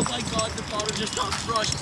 Oh my god, the bottle just got crushed.